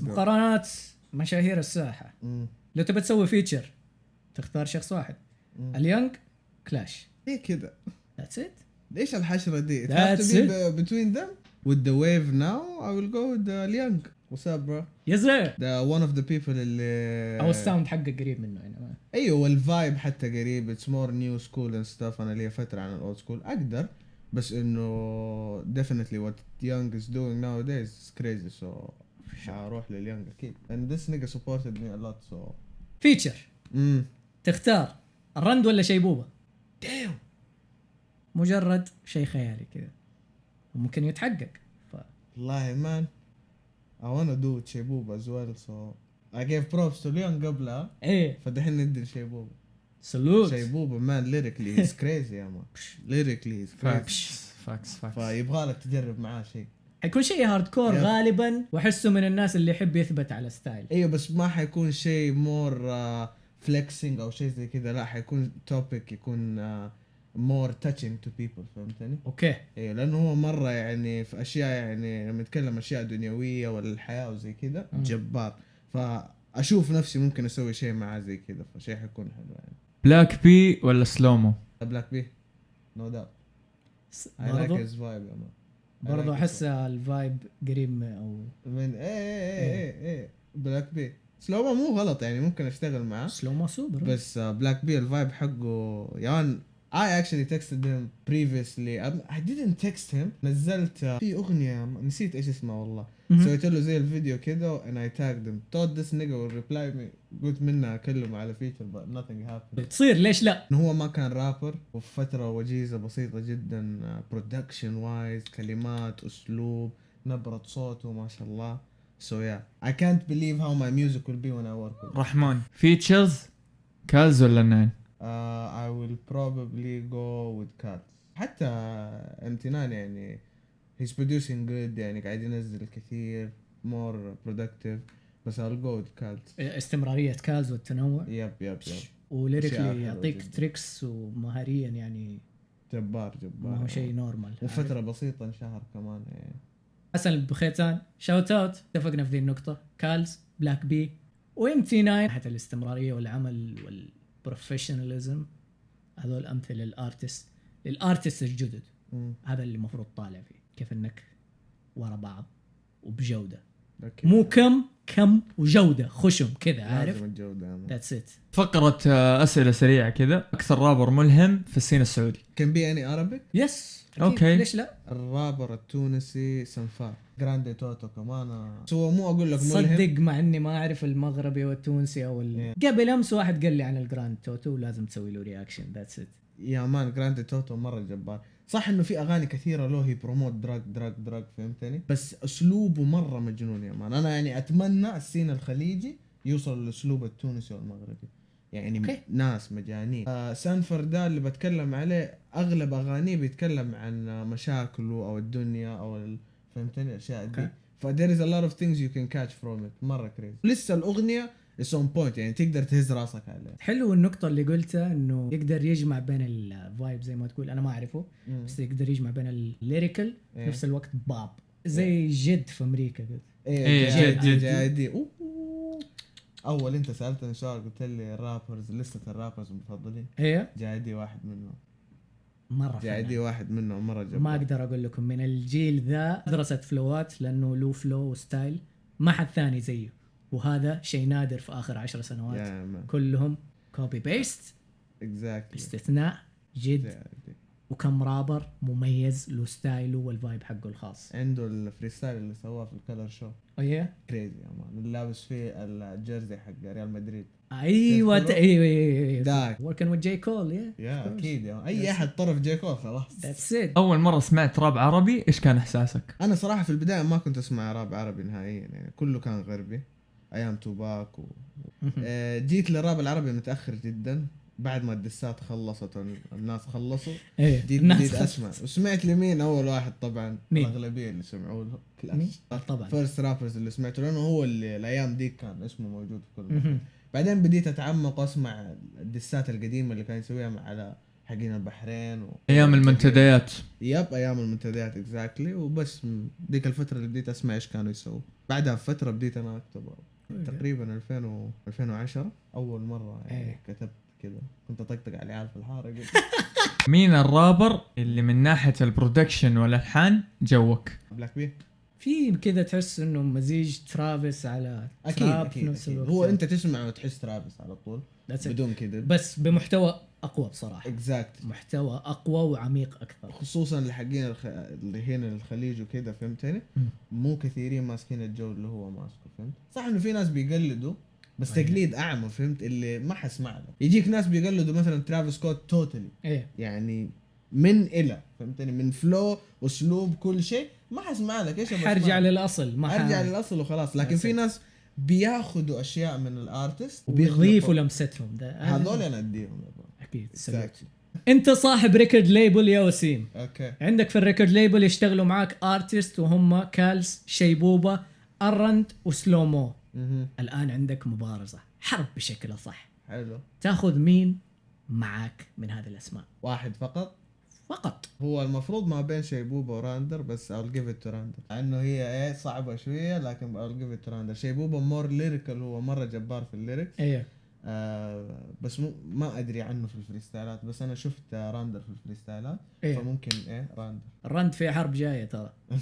مقارنات مشاهير الساحة مم. لو تبى تسوي فيتشر تختار شخص واحد مم. اليونج كلاش ليه كذا؟ ذاتس ات ليش الحشرة دي؟ Be be- between them. With the wave now, I will go with the Liang. What's up bro? The one of the people اللي أو الساوند حقه قريب منه يعني ما- أيوه والفايب حتى قريب it's more new school and stuff أنا لي فترة عن الاولد سكول أقدر بس إنه definitely what Young is doing nowadays is crazy so حروح لليونج أكيد. And this nigga supported me a lot so. feature امم تختار. الرند ولا شيبوبه damn. مجرد شيء خيالي كذا. وممكن يتحقق. ف... والله man. I wanna do شيبوبة as well so. I gave props to Leon قبلها إيه. فدحين ندي لشيبوبة slot شيبوبة man. Lyrically he's crazy يا man. Lyrically he's crazy. facts facts facts فيبغى لك تجرب معاه شيء حيكون شيء hardcore yep. غالبا وأحسه من الناس اللي يحب يثبت على style أيوه بس ما حيكون شيء more flexing أو شيء زي كذا. لا حيكون topic يكون more touching to people فهمتني؟ okay. أيوه لأنه هو مرة يعني في أشياء يعني لما يتكلم أشياء دنيوية ولا الحياة وزي كذا مم. جبار. فأشوف نفسي ممكن أسوي شيء معاه زي كذا فشيء حيكون حلو يعني. بلاك بي ولا سلومو بلاك بي no doubt I like برضو his vibe برضو أحس ال vibe قريب من- أو من إيه إيه إيه إيه. بلاك بي سلوما مو غلط يعني ممكن أشتغل معاه. سلو ما سوبر بس بلاك بي ال vibe حقه يا I actually texted him previously. I- didn't text him. نزلت uh, في أغنية نسيت إيش اسمها والله. سويت له زي الفيديو كده and I tagged him thought this nigga will reply me. قلت منها أكلمه على feature but nothing happened. تصير ليش لا؟ هو ما كان رابر وفي فترة وجيزة بسيطة جدا production wise كلمات أسلوب نبرة صوته ما شاء الله. So yeah. I can't believe how my music will be when I work with him. رحمن. features كالز ولا ناين uh, I will probably go with Cats. حتى امتنان يعني he's producing good يعني قاعد ينزل كثير more productive. بس I'll go with Cats. استمرارية كاز والتنوع. yep yep yep و lyrically يعطيك. tricks ومهاريا يعني. جبار جبار. ما هو شيء normal وفترة بسيطة انشهر كمان يعني حسن البخيتان shout out اتفقنا في ذي النقطة. كالز بلاك بي وام تي 9 ناحية الاستمرارية والعمل وال professionalism هذول أمثلة لل artist لل artist الجدد. مم. هذا اللي المفروض طالع فيه. كيف إنك ورا بعض وبجودة. أكيد. مو كم كم وجودة. خشم كذا عارف. that's it فقرة آه، أسئلة سريعة كذا. أكثر رابر ملهم في ال scene السعودي. Can be any Arabic? Yes okay. ليش لا؟ الرابر التونسي سنفارا. جراندي توتو كمان. هو مو أقول لك ملهم. صدق مع إني ما أعرف المغربي والتونسي أو ال... قبل أمس واحد قال لي عن الجراند توتو ولازم تسوي له reaction that's it يا man جراندي توتو مرة جبار. صح إنه في أغاني كثيرة له هي promote drug drug drug فهمتني؟ بس أسلوبه مرة مجنون يا man. أنا يعني أتمنى ال scene الخليجي يوصل للأسلوب التونسي والمغربي. يعني okay. ناس مجانين آه سنفارا ده اللي بتكلم عليه أغلب أغانيه بيتكلم عن مشاكله أو الدنيا أو فهمتني الأشياء دي okay. ف there is a lot of things you can catch from it مرة crazy لسه الأغنية is on point يعني تقدر تهز راسك عليه حلو النقطة اللي قلتها إنه يقدر يجمع بين ال vibe زي ما تقول أنا ما أعرفه مم. بس يقدر يجمع بين ال lyrical في إيه. نفس الوقت باب زي جد في أمريكا قلت إيه إيه، جد جد- جد. جد دي أوه. أول أنت سالتني سؤال قلت لي ال rappers لسه ال rappers المفضلين. هي؟ JID واحد منهم. مرة JID. واحد منهم مرة جبار. ما أقدر أقول لكم من الجيل ذا درست flow ات لأنه له flow و style. ما حد ثاني زيه. وهذا شيء نادر في آخر عشر سنوات. كلهم copy paste exactly باستثناء جد. وكم رابر مميز له style ه وال vibe حقه الخاص. عنده ال freestyle اللي سواه في ال Colors show أيه؟ crazy يا man. اللي لابس فيه ال jersey حق ريال مدريد. أيوه كيف ت- أيوه أيوه أيوه. داك. working with J. Cole يا يا أكيد. أي أحد طرف J. Cole خلاص. that's it أول مرة سمعت راب عربي إيش كان إحساسك؟ أنا صراحة في البداية ما كنت أسمع راب عربي نهائيا يعني كله كان غربي. أيام توباك و... آه، جيت للراب العربي متأخر جدا. بعد ما ال diss ات خلصت والناس خلصوا. إيه جيت الناس بديت أسمع. وسمعت لمين؟ أول واحد طبعا مين؟ الأغلبية اللي سمعوا له. مين؟ كلاش آه، طبعا. first rappers اللي سمعته لأنه هو اللي الأيام دي كان اسمه موجود في كل مكان. بعدين بديت أتعمق وأسمع ال diss ات القديمة اللي كان يسويها مع على حقين البحرين و... أيام المنتديات. yep أيام المنتديات exactly وبس م- ديك الفترة اللي بديت أسمع إيش كانوا يسووا. بعدها بفترة بديت أنا أكتب. تقريبا 2000 و 2010 أول مرة يعني إيه. كتبت كذا كنت أطقطق على العيال في الحاره قلت مين الرابر اللي من ناحية ال production والألحان جوك؟ بلاك بي في كذا تحس إنه مزيج ترافيس على أكيد trap أكيد, في نفس أكيد. هو أنت تسمع وتحس ترافيس على طول. بدون كذا بس بمحتوى أقوى بصراحة. exact محتوى أقوى وعميق أكثر. خصوصا اللي حقين الخ... اللي هنا الخليج وكذا فهمتني. مو كثيرين ماسكين الجو اللي هو ماسكه فهمت؟ صح إنه في ناس بيقلدوا بس أيوة. تقليد أعمى فهمت؟ اللي ما حسمع له يجيك ناس بيقلدوا مثلا ترافيس سكوت totally إيه. يعني من إلى فهمتني؟ من flow اسلوب كل شيء. ما حسمع لك إيش حرجع؟ للأصل ما ارجع للأصل وخلاص. لكن في. ناس بياخذوا أشياء من ال artist وبيضيفوا لمستهم ده. هذول أنا أديهم. أكيد. أنت صاحب record label يا وسيم. okay. عندك في ال record label يشتغلوا معاك artist وهم كالز شيبوبة ارند وسلومو. مهم. الآن عندك مبارزة حرب بشكل صح حلو. تاخذ مين معاك من هذه الأسماء؟ واحد فقط؟ فقط. هو المفروض ما بين شيبوبا وراندر بس I'll give it to راندر لأنه هي إيه صعبة شوية لكن I'll give it to راندر شيبوبا more lyrical هو مرة جبار في ال lyrics أيوه آه بس مو ما أدري عنه في ال freestyle ات بس أنا شفت راندر في ال freestyle ات. إيه. فممكن إيه راندر الرند في حرب جاية ترى.